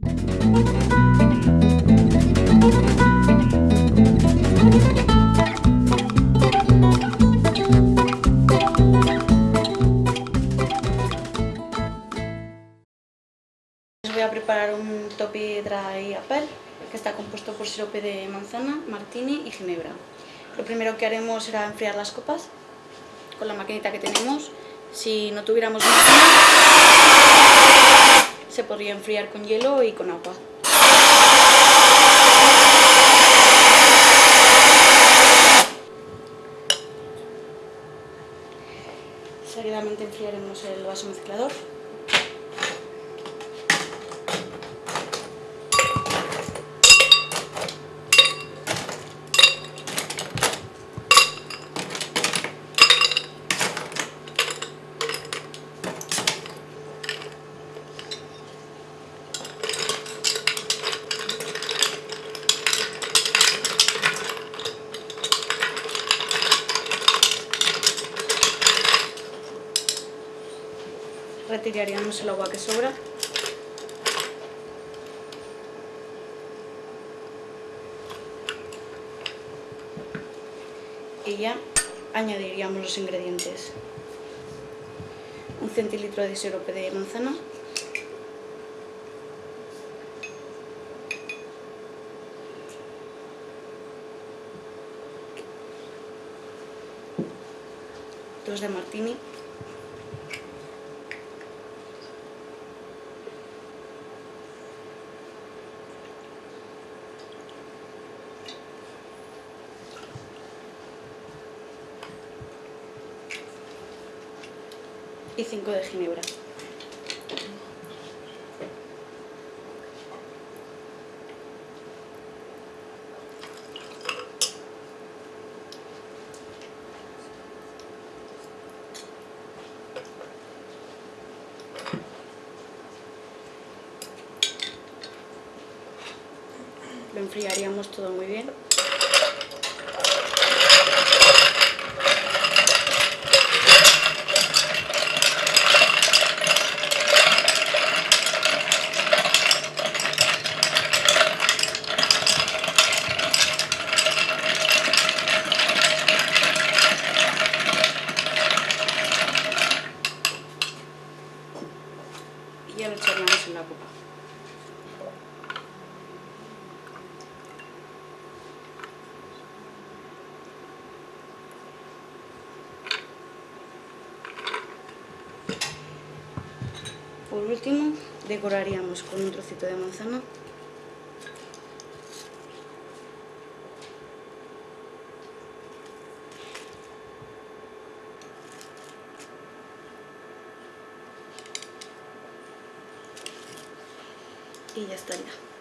Voy a preparar un topi dry apple que está compuesto por sirope de manzana, martini y ginebra. Lo primero que haremos será enfriar las copas con la maquinita que tenemos. Si no tuviéramos máquina, se podría enfriar con hielo y con agua. Seguidamente enfriaremos el vaso mezclador. Retiraríamos el agua que sobra. Y ya añadiríamos los ingredientes. Un centilitro de sirope de manzana. Dos de martini. Y 5 de ginebra. Lo enfriaríamos todo muy bien. Ya lo echaríamos en la copa. Por último, decoraríamos con un trocito de manzana y ya estaría.